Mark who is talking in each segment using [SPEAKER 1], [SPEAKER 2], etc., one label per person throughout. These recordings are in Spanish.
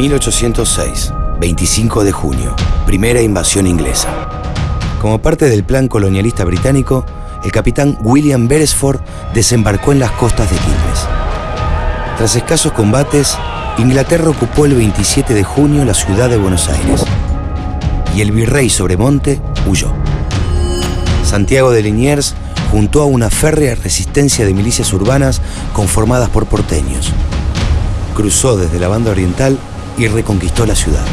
[SPEAKER 1] 1806, 25 de junio, primera invasión inglesa. Como parte del plan colonialista británico, el capitán William Beresford desembarcó en las costas de Quilmes. Tras escasos combates, Inglaterra ocupó el 27 de junio la ciudad de Buenos Aires y el virrey Sobremonte huyó. Santiago de Liniers juntó a una férrea resistencia de milicias urbanas conformadas por porteños. Cruzó desde la banda oriental y reconquistó la ciudad.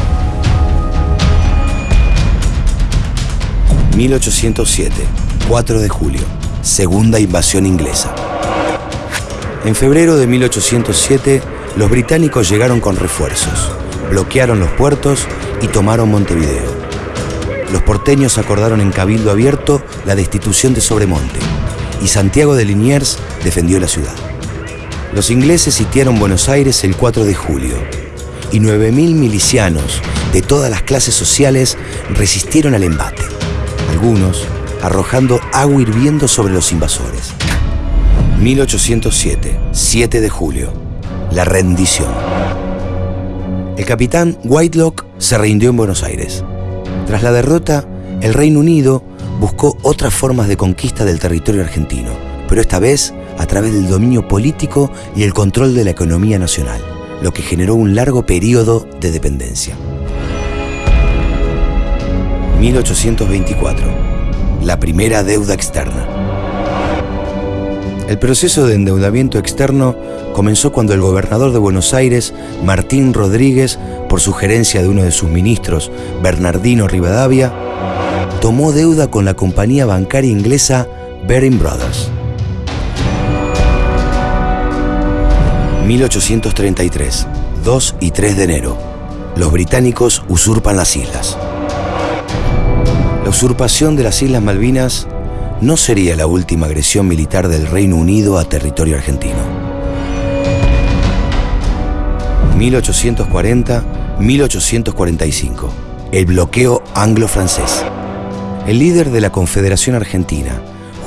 [SPEAKER 1] 1807, 4 de julio, segunda invasión inglesa. En febrero de 1807, los británicos llegaron con refuerzos, bloquearon los puertos y tomaron Montevideo. Los porteños acordaron en cabildo abierto la destitución de Sobremonte y Santiago de Liniers defendió la ciudad. Los ingleses sitiaron Buenos Aires el 4 de julio y 9.000 milicianos de todas las clases sociales resistieron al embate, algunos arrojando agua hirviendo sobre los invasores. 1807, 7 de julio, la rendición. El capitán Whitelock se rindió en Buenos Aires. Tras la derrota, el Reino Unido buscó otras formas de conquista del territorio argentino, pero esta vez a través del dominio político y el control de la economía nacional, lo que generó un largo periodo de dependencia. 1824. La primera deuda externa. El proceso de endeudamiento externo comenzó cuando el gobernador de Buenos Aires, Martín Rodríguez, por sugerencia de uno de sus ministros, Bernardino Rivadavia, tomó deuda con la compañía bancaria inglesa Baring Brothers. 1833, 2 y 3 de enero. Los británicos usurpan las islas. La usurpación de las Islas Malvinas no sería la última agresión militar del Reino Unido a territorio argentino. 1840-1845. El bloqueo anglo-francés. El líder de la Confederación Argentina,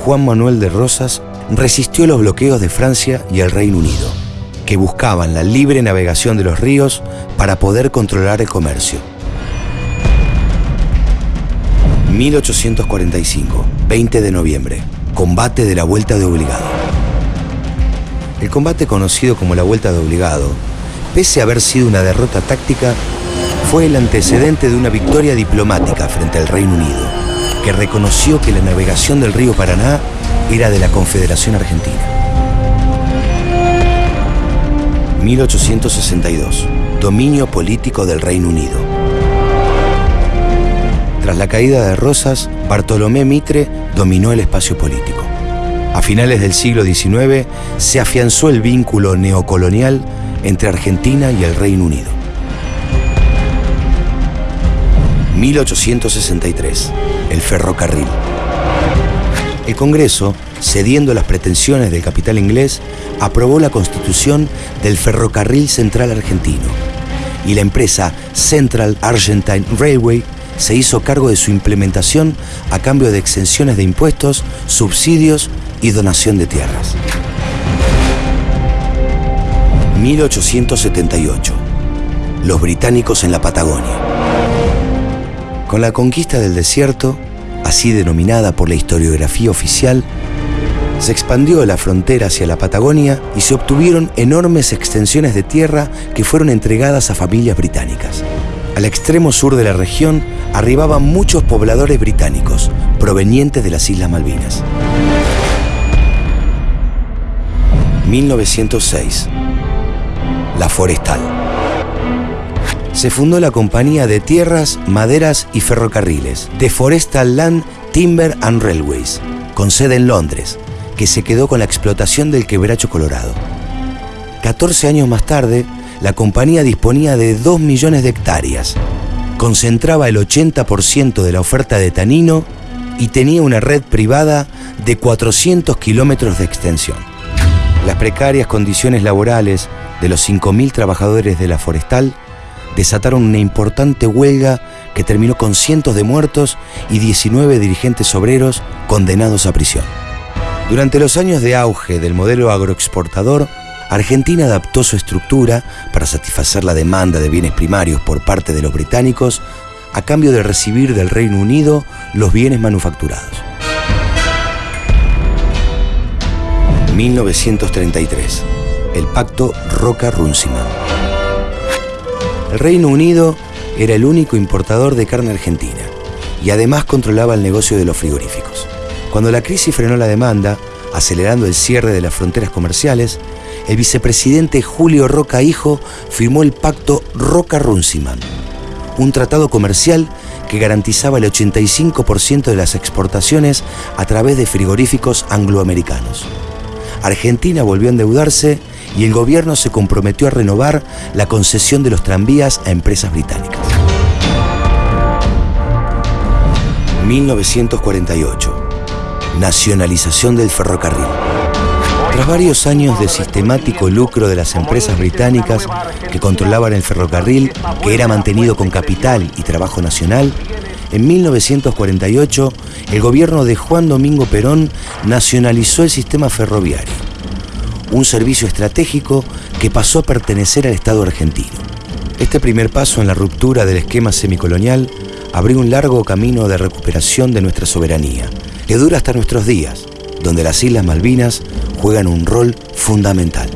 [SPEAKER 1] Juan Manuel de Rosas, resistió los bloqueos de Francia y el Reino Unido, que buscaban la libre navegación de los ríos para poder controlar el comercio. 1845, 20 de noviembre, combate de la Vuelta de Obligado. El combate conocido como la Vuelta de Obligado, pese a haber sido una derrota táctica, fue el antecedente de una victoria diplomática frente al Reino Unido, que reconoció que la navegación del río Paraná era de la Confederación Argentina. 1862, dominio político del Reino Unido. Tras la caída de Rosas, Bartolomé Mitre dominó el espacio político. A finales del siglo XIX se afianzó el vínculo neocolonial entre Argentina y el Reino Unido. 1863. El ferrocarril. El Congreso, cediendo las pretensiones del capital inglés, aprobó la constitución del Ferrocarril Central Argentino y la empresa Central Argentine Railway se hizo cargo de su implementación a cambio de exenciones de impuestos, subsidios y donación de tierras. 1878. Los británicos en la Patagonia. Con la conquista del desierto, así denominada por la historiografía oficial, se expandió la frontera hacia la Patagonia y se obtuvieron enormes extensiones de tierra que fueron entregadas a familias británicas. Al extremo sur de la región arribaban muchos pobladores británicos provenientes de las Islas Malvinas. 1906. La Forestal. Se fundó la compañía de tierras, maderas y ferrocarriles, The Forestal Land Timber and Railways, con sede en Londres, que se quedó con la explotación del quebracho colorado. 14 años más tarde, la compañía disponía de 2 millones de hectáreas, concentraba el 80% de la oferta de tanino y tenía una red privada de 400 kilómetros de extensión. Las precarias condiciones laborales de los 5.000 trabajadores de la forestal desataron una importante huelga que terminó con cientos de muertos y 19 dirigentes obreros condenados a prisión. Durante los años de auge del modelo agroexportador, Argentina adaptó su estructura para satisfacer la demanda de bienes primarios por parte de los británicos a cambio de recibir del Reino Unido los bienes manufacturados. 1933. El pacto Roca-Runciman. El Reino Unido era el único importador de carne argentina y además controlaba el negocio de los frigoríficos. Cuando la crisis frenó la demanda, acelerando el cierre de las fronteras comerciales, el vicepresidente Julio Roca Hijo firmó el pacto Roca-Runciman, un tratado comercial que garantizaba el 85% de las exportaciones a través de frigoríficos angloamericanos. Argentina volvió a endeudarse y el gobierno se comprometió a renovar la concesión de los tranvías a empresas británicas. 1948. Nacionalización del ferrocarril. Tras varios años de sistemático lucro de las empresas británicas que controlaban el ferrocarril, que era mantenido con capital y trabajo nacional, en 1948 el gobierno de Juan Domingo Perón nacionalizó el sistema ferroviario, un servicio estratégico que pasó a pertenecer al Estado argentino. Este primer paso en la ruptura del esquema semicolonial abrió un largo camino de recuperación de nuestra soberanía, que dura hasta nuestros días, donde las Islas Malvinas juegan un rol fundamental.